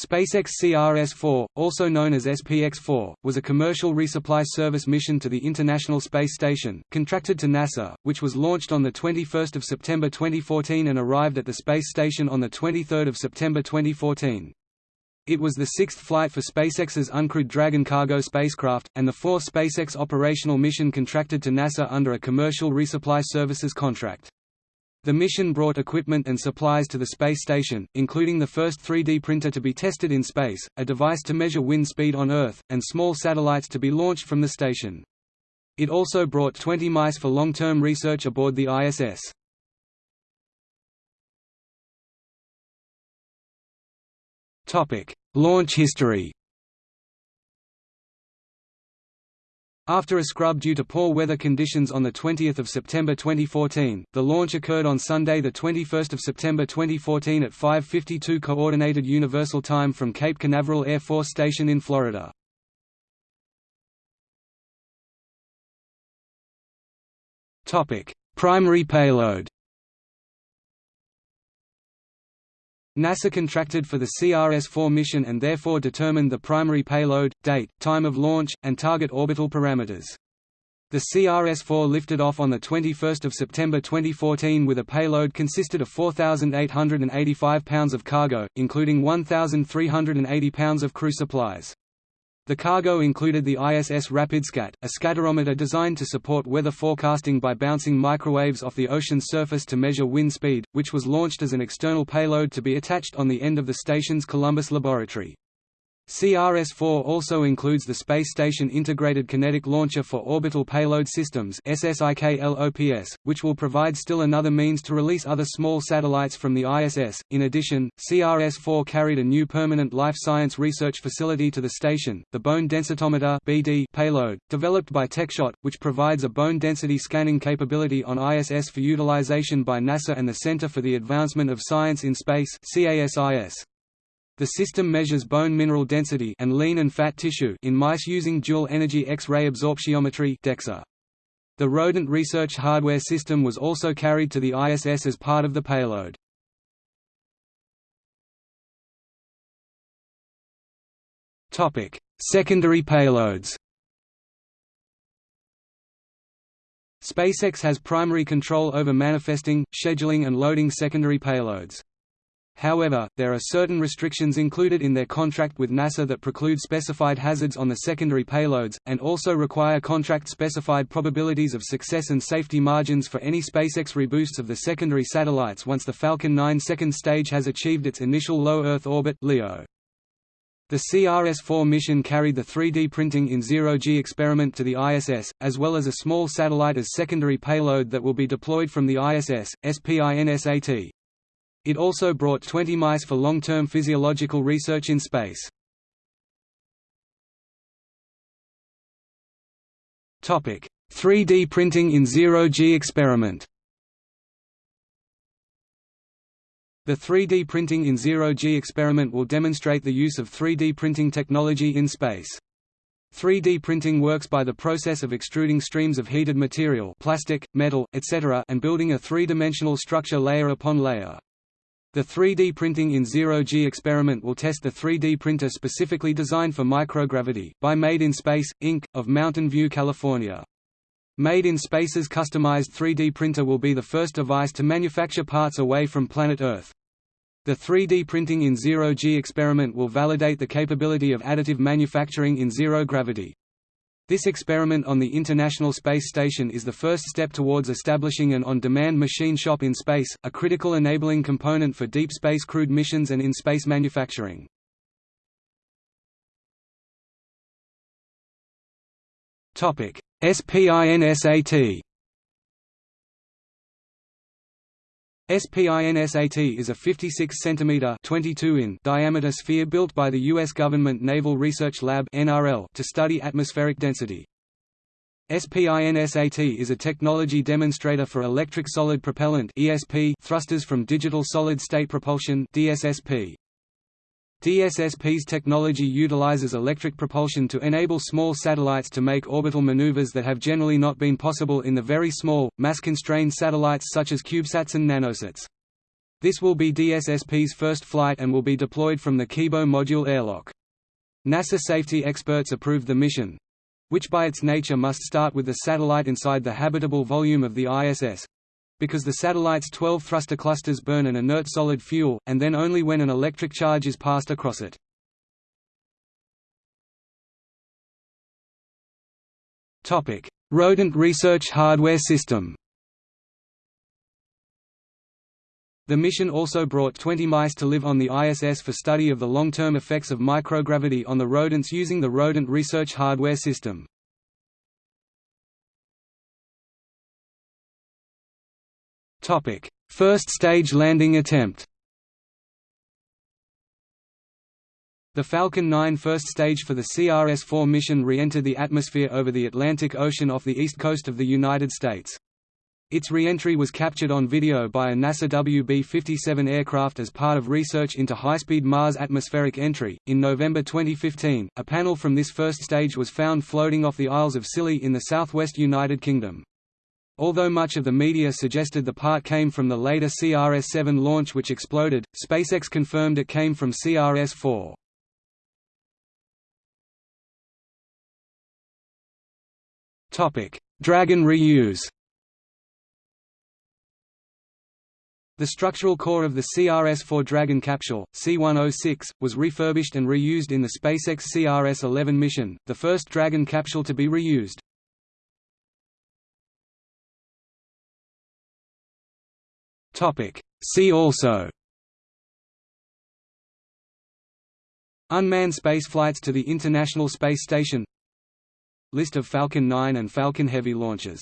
SpaceX CRS-4, also known as SPX-4, was a commercial resupply service mission to the International Space Station, contracted to NASA, which was launched on 21 September 2014 and arrived at the space station on 23 September 2014. It was the sixth flight for SpaceX's uncrewed Dragon cargo spacecraft, and the fourth SpaceX operational mission contracted to NASA under a commercial resupply services contract. The mission brought equipment and supplies to the space station, including the first 3D printer to be tested in space, a device to measure wind speed on Earth, and small satellites to be launched from the station. It also brought 20 mice for long-term research aboard the ISS. Launch history After a scrub due to poor weather conditions on 20 September 2014, the launch occurred on Sunday 21 September 2014 at 5.52 Coordinated Universal Time from Cape Canaveral Air Force Station in Florida. Primary payload NASA contracted for the CRS-4 mission and therefore determined the primary payload, date, time of launch, and target orbital parameters. The CRS-4 lifted off on 21 September 2014 with a payload consisted of 4,885 pounds of cargo, including 1,380 pounds of crew supplies. The cargo included the ISS RapidScat, a scatterometer designed to support weather forecasting by bouncing microwaves off the ocean's surface to measure wind speed, which was launched as an external payload to be attached on the end of the station's Columbus laboratory. CRS-4 also includes the Space Station Integrated Kinetic Launcher for Orbital Payload Systems which will provide still another means to release other small satellites from the ISS. In addition, CRS-4 carried a new permanent life science research facility to the station, the Bone Densitometer (BD) payload, developed by TechShot, which provides a bone density scanning capability on ISS for utilization by NASA and the Center for the Advancement of Science in Space (CASIS). The system measures bone mineral density and lean and fat tissue in mice using dual-energy X-ray absorptiometry DEXA. The rodent research hardware system was also carried to the ISS as part of the payload. Topic: Secondary payloads SpaceX has primary control over manifesting, scheduling and loading secondary payloads. However, there are certain restrictions included in their contract with NASA that preclude specified hazards on the secondary payloads, and also require contract-specified probabilities of success and safety margins for any SpaceX reboosts of the secondary satellites once the Falcon 9 second stage has achieved its initial low Earth orbit LEO. The CRS-4 mission carried the 3D printing in zero-G experiment to the ISS, as well as a small satellite as secondary payload that will be deployed from the ISS, SPINSAT. It also brought 20 mice for long-term physiological research in space. Topic: 3D printing in zero-G experiment The 3D printing in zero-G experiment will demonstrate the use of 3D printing technology in space. 3D printing works by the process of extruding streams of heated material plastic, metal, etc. and building a three-dimensional structure layer upon layer. The 3D printing in zero-G experiment will test the 3D printer specifically designed for microgravity, by Made in Space, Inc., of Mountain View, California. Made in Space's customized 3D printer will be the first device to manufacture parts away from planet Earth. The 3D printing in zero-G experiment will validate the capability of additive manufacturing in zero gravity. This experiment on the International Space Station is the first step towards establishing an on-demand machine shop in space, a critical enabling component for deep space crewed missions and in-space manufacturing. SPINSAT SPINSAT is a 56 cm 22 in diameter sphere built by the U.S. Government Naval Research Lab NRL to study atmospheric density. SPINSAT is a technology demonstrator for electric solid propellant ESP thrusters from digital solid-state propulsion DSSP. DSSP's technology utilizes electric propulsion to enable small satellites to make orbital maneuvers that have generally not been possible in the very small, mass-constrained satellites such as CubeSats and nanosats. This will be DSSP's first flight and will be deployed from the Kibo Module airlock. NASA safety experts approved the mission, which by its nature must start with the satellite inside the habitable volume of the ISS, because the satellite's 12 thruster clusters burn an inert solid fuel, and then only when an electric charge is passed across it. Rodent research hardware system The mission also brought 20 mice to live on the ISS for study of the long-term effects of microgravity on the rodents using the Rodent Research Hardware System. First stage landing attempt The Falcon 9 first stage for the CRS-4 mission re-entered the atmosphere over the Atlantic Ocean off the east coast of the United States. Its re-entry was captured on video by a NASA WB-57 aircraft as part of research into high-speed Mars atmospheric entry. In November 2015, a panel from this first stage was found floating off the Isles of Scilly in the southwest United Kingdom. Although much of the media suggested the part came from the later CRS-7 launch which exploded, SpaceX confirmed it came from CRS-4. Dragon reuse The structural core of the CRS-4 Dragon capsule, C-106, was refurbished and reused in the SpaceX CRS-11 mission, the first Dragon capsule to be reused. See also Unmanned spaceflights to the International Space Station List of Falcon 9 and Falcon Heavy launches